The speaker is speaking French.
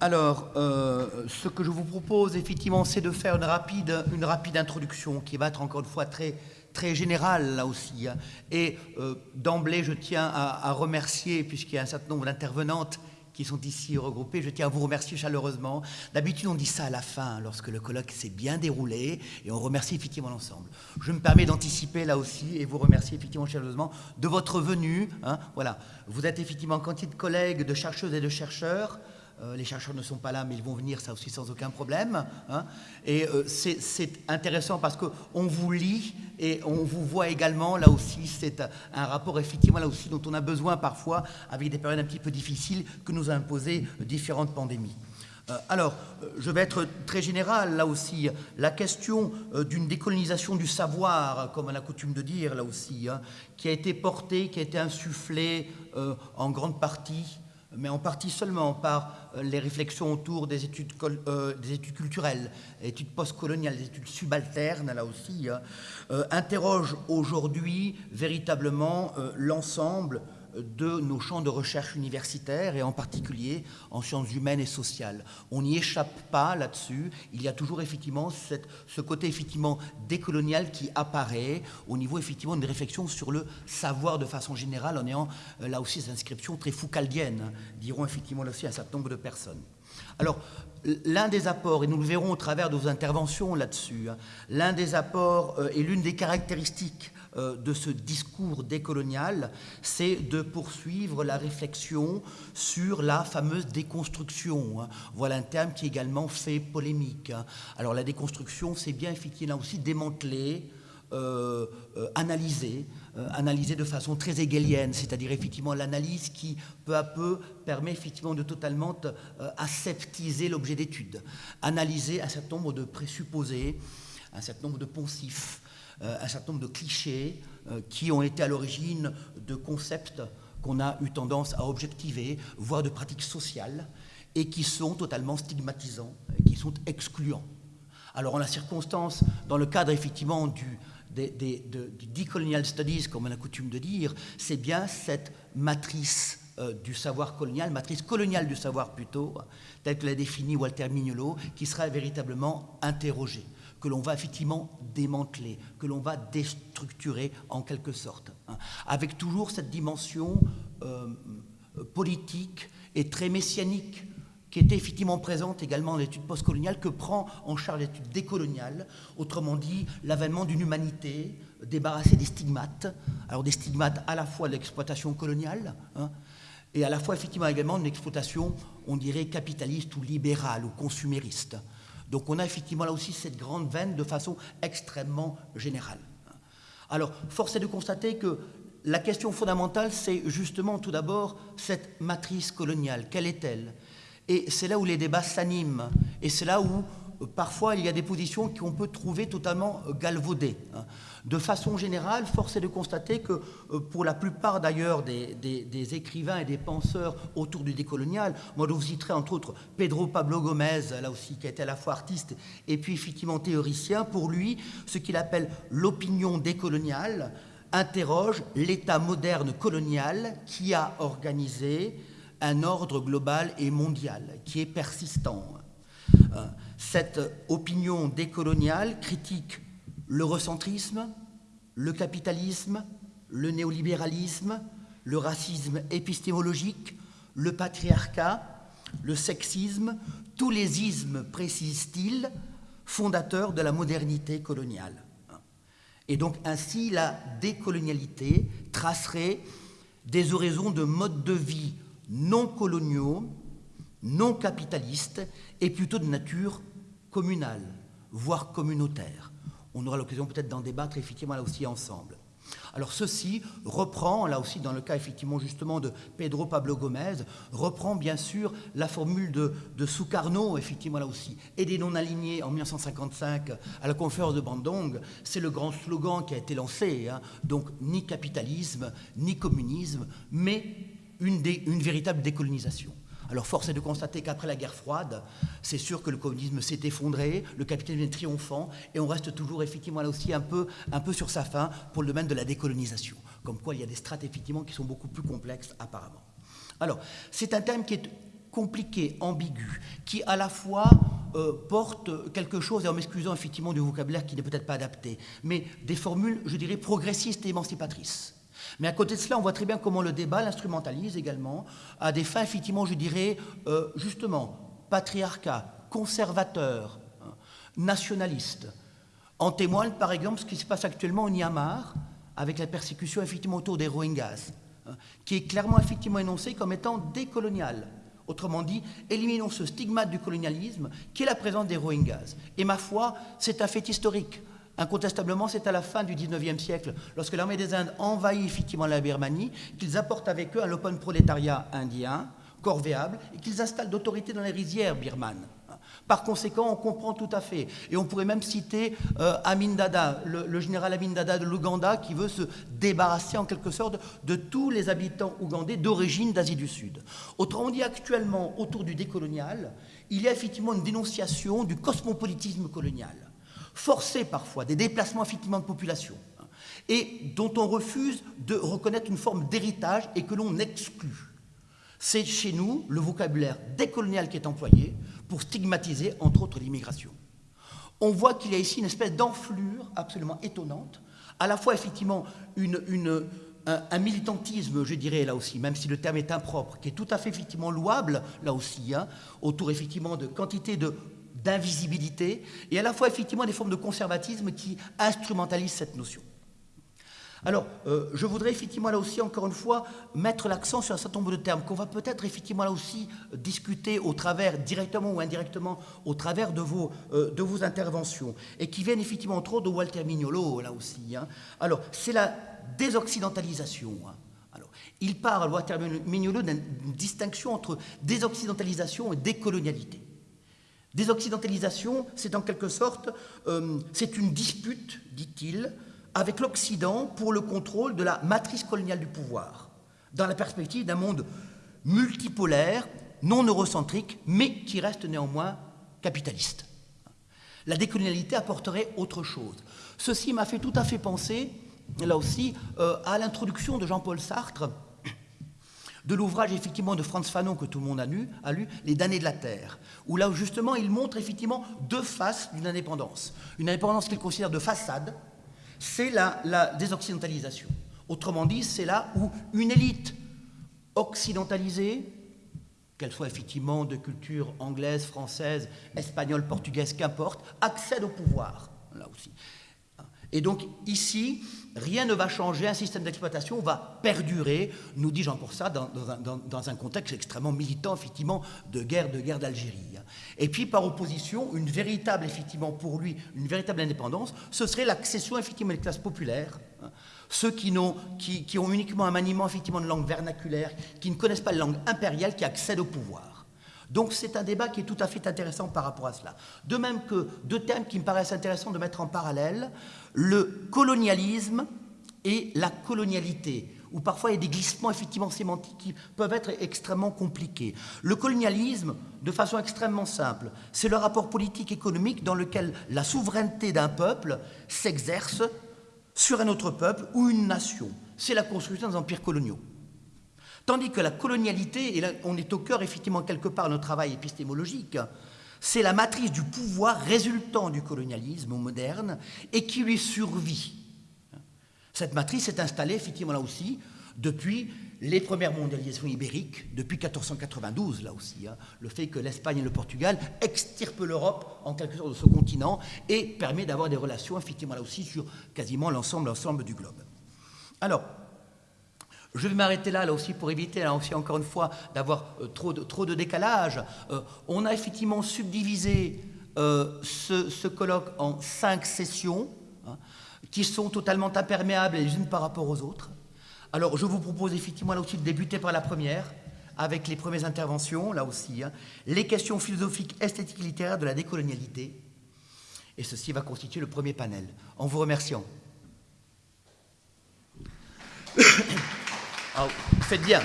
Alors, euh, ce que je vous propose, effectivement, c'est de faire une rapide, une rapide introduction qui va être encore une fois très, très générale, là aussi. hein. Et euh, d'emblée, je tiens à, remercier, puisqu'il y a un certain nombre d'intervenantes qui sont ici regroupées, je tiens à vous remercier chaleureusement. D'habitude, on dit ça à la fin, lorsque le colloque s'est bien déroulé, et on remercie effectivement l'ensemble. Je me permets d'anticiper là aussi, et vous remercier effectivement chaleureusement de votre venue. hein. Voilà, vous êtes effectivement quantité de collègues, de chercheuses et de chercheurs. Euh, les chercheurs ne sont pas là, mais ils vont venir, ça aussi sans aucun problème. hein. Et euh, c'est intéressant parce qu'on vous lit et on vous voit également, là aussi, c'est un rapport effectivement là aussi dont on a besoin parfois avec des périodes un petit peu difficiles que nous a imposées différentes pandémies. Euh, Alors, je vais être très général là aussi. La question d'une décolonisation du savoir, comme on a coutume de dire là aussi, hein, qui a été portée, qui a été insufflée en grande partie mais en partie seulement par euh, les réflexions autour des études, euh, des études culturelles, études postcoloniales, des études subalternes, là aussi, hein, euh, interroge aujourd'hui véritablement euh, l'ensemble de nos champs de recherche universitaires et en particulier en sciences humaines et sociales. On n'y échappe pas là-dessus. Il y a toujours effectivement ce côté effectivement décolonial qui apparaît au niveau effectivement d'une réflexion sur le savoir de façon générale en ayant euh, là aussi cette inscription très foucaldienne, hein, diront effectivement là aussi un certain nombre de personnes. Alors, l'un des apports, et nous le verrons au travers de vos interventions là-dessus, hein, l'un des apports euh, et l'une des caractéristiques de ce discours décolonial, c'est de poursuivre la réflexion sur la fameuse déconstruction. hein. Voilà un terme qui également fait polémique. hein. Alors la déconstruction, c'est bien effectivement aussi démanteler, euh, euh, analyser, euh, analyser de façon très hegelienne, c'est-à-dire effectivement l'analyse qui peu à peu permet effectivement de totalement euh, aseptiser l'objet d'étude, analyser un certain nombre de présupposés, un certain nombre de poncifs, euh, un certain nombre de clichés euh, qui ont été à l'origine de concepts qu'on a eu tendance à objectiver, voire de pratiques sociales, et qui sont totalement stigmatisants, qui sont excluants. Alors, en la circonstance, dans le cadre effectivement du, des, de- decolonial studies, comme on a coutume de dire, c'est bien cette matrice euh, du savoir colonial, matrice coloniale du savoir plutôt, telle que l'a définie Walter Mignolo, qui sera véritablement interrogée, que l'on va effectivement démanteler, que l'on va déstructurer en quelque sorte, hein, avec toujours cette dimension euh, politique et très messianique qui était effectivement présente également dans l'étude postcoloniale, que prend en charge l'étude décoloniale, autrement dit l'avènement d'une humanité débarrassée des stigmates, alors des stigmates à la fois de l'exploitation coloniale, hein, et à la fois effectivement également d'une exploitation, on dirait, capitaliste ou libérale ou consumériste. Donc on a effectivement là aussi cette grande veine de façon extrêmement générale. Alors, force est de constater que la question fondamentale, c'est justement tout d'abord cette matrice coloniale. Quelle est-elle? Et c'est là où les débats s'animent. Et c'est là où, parfois, il y a des positions qu'on peut trouver totalement euh, galvaudées. hein. De façon générale, force est de constater que, euh, pour la plupart d'ailleurs des, écrivains et des penseurs autour du décolonial, moi je vous citerai entre autres Pedro Pablo Gomez, là aussi, qui été à la fois artiste et puis effectivement théoricien, pour lui, ce qu'il appelle l'opinion décoloniale interroge l'État moderne colonial qui a organisé un ordre global et mondial, qui est persistant. Cette opinion décoloniale critique l'eurocentrisme, le capitalisme, le néolibéralisme, le racisme épistémologique, le patriarcat, le sexisme, tous les ismes, précise-t-il, fondateurs de la modernité coloniale. Et donc ainsi, la décolonialité tracerait des horizons de modes de vie non coloniaux, non capitalistes, et plutôt de nature communale, voire communautaire. On aura l'occasion peut-être d'en débattre effectivement là aussi ensemble. Alors ceci reprend, là aussi dans le cas effectivement justement de Pedro Pablo Gomez, reprend bien sûr la formule de, de Sukarno, effectivement là aussi, et des non-alignés en 1955 à la conférence de Bandung. C'est le grand slogan qui a été lancé, hein. donc ni capitalisme, ni communisme, mais une véritable décolonisation. Alors force est de constater qu'après la guerre froide, c'est sûr que le communisme s'est effondré, le capitalisme est triomphant, et on reste toujours effectivement là aussi un peu, sur sa fin pour le domaine de la décolonisation. Comme quoi il y a des strates effectivement qui sont beaucoup plus complexes apparemment. Alors c'est un thème qui est compliqué, ambigu, qui à la fois euh, porte quelque chose, et en m'excusant effectivement du vocabulaire qui n'est peut-être pas adapté, mais des formules, je dirais, progressistes et émancipatrices. Mais à côté de cela, on voit très bien comment le débat l'instrumentalise également à des fins, effectivement, je dirais, euh, justement, patriarcat, conservateur, hein, nationaliste. En témoigne, par exemple, ce qui se passe actuellement au Myanmar, avec la persécution, effectivement, autour des Rohingyas, hein, qui est clairement, effectivement, énoncée comme étant décoloniale. Autrement dit, éliminons ce stigmate du colonialisme qui est la présence des Rohingyas. Et ma foi, c'est un fait historique. Incontestablement, c'est à la fin du XIXe siècle, lorsque l'armée des Indes envahit effectivement la Birmanie, qu'ils apportent avec eux un open prolétariat indien, corvéable, et qu'ils installent d'autorité dans les rizières birmanes. Par conséquent, on comprend tout à fait. Et on pourrait même citer euh, Amin Dada, le, général Amin Dada de l'Ouganda, qui veut se débarrasser en quelque sorte de tous les habitants ougandais d'origine d'Asie du Sud. Autrement dit, actuellement, autour du décolonial, il y a effectivement une dénonciation du cosmopolitisme colonial, forcé parfois, des déplacements effectivement de population, hein, et dont on refuse de reconnaître une forme d'héritage et que l'on exclut. C'est chez nous le vocabulaire décolonial qui est employé, pour stigmatiser, entre autres, l'immigration. On voit qu'il y a ici une espèce d'enflure absolument étonnante, à la fois effectivement un, militantisme, je dirais là aussi, même si le terme est impropre, qui est tout à fait effectivement louable là aussi, hein, autour effectivement de quantité d'invisibilité, et à la fois effectivement des formes de conservatisme qui instrumentalisent cette notion. Alors, euh, je voudrais effectivement là aussi, encore une fois, mettre l'accent sur un certain nombre de termes qu'on va peut-être effectivement là aussi discuter au travers, directement ou indirectement, au travers de vos, euh, de vos interventions, et qui viennent effectivement trop de Walter Mignolo, là aussi. Hein. Alors, c'est la désoccidentalisation. Hein. Alors, il parle, Walter Mignolo, d'une distinction entre désoccidentalisation et décolonialité. Désoccidentalisation, c'est en quelque sorte, euh, c'est une dispute, dit-il, avec l'Occident pour le contrôle de la matrice coloniale du pouvoir, dans la perspective d'un monde multipolaire, non eurocentrique, mais qui reste néanmoins capitaliste. La décolonialité apporterait autre chose. Ceci m'a fait tout à fait penser, là aussi, euh, à l'introduction de Jean-Paul Sartre, de l'ouvrage effectivement de Franz Fanon que tout le monde a lu, Les damnés de la Terre, où là justement il montre effectivement deux faces d'une indépendance. Une indépendance qu'il considère de façade, c'est la, désoccidentalisation. Autrement dit, c'est là où une élite occidentalisée, qu'elle soit effectivement de culture anglaise, française, espagnole, portugaise, qu'importe, accède au pouvoir, là aussi. Et donc ici, rien ne va changer, un système d'exploitation va perdurer, nous dit Jean pour ça, dans, un, contexte extrêmement militant, effectivement, de guerre, de guerre d'Algérie. Et puis, par opposition, une véritable, effectivement, pour lui, une véritable indépendance, ce serait l'accession, effectivement, des classes populaires, hein. ceux qui, ont, qui, ont uniquement un maniement, effectivement, de langue vernaculaire, qui ne connaissent pas la langue impériale, qui accèdent au pouvoir. Donc c'est un débat qui est tout à fait intéressant par rapport à cela. De même que deux thèmes qui me paraissent intéressants de mettre en parallèle, le colonialisme et la colonialité où parfois il y a des glissements effectivement sémantiques qui peuvent être extrêmement compliqués. Le colonialisme, de façon extrêmement simple, c'est le rapport politique économique dans lequel la souveraineté d'un peuple s'exerce sur un autre peuple ou une nation. C'est la construction des empires coloniaux. Tandis que la colonialité, et là on est au cœur effectivement quelque part de notre travail épistémologique, c'est la matrice du pouvoir résultant du colonialisme moderne et qui lui survit. Cette matrice est installée effectivement là aussi depuis les premières mondialisations ibériques, depuis 1492 là aussi. Hein. le fait que l'Espagne et le Portugal extirpent l'Europe en quelque sorte de ce continent et permet d'avoir des relations effectivement là aussi sur quasiment l'ensemble, du globe. Alors, je vais m'arrêter là, là aussi, pour éviter, là aussi, encore une fois, d'avoir euh, trop, de, trop de décalage. Euh, on a effectivement subdivisé euh, ce, colloque en cinq sessions. Hein qui sont totalement imperméables les unes par rapport aux autres. Alors, je vous propose effectivement là aussi de débuter par la première, avec les premières interventions, là aussi, hein. les questions philosophiques, esthétiques, littéraires de la décolonialité. Et ceci va constituer le premier panel. En vous remerciant. faites bien.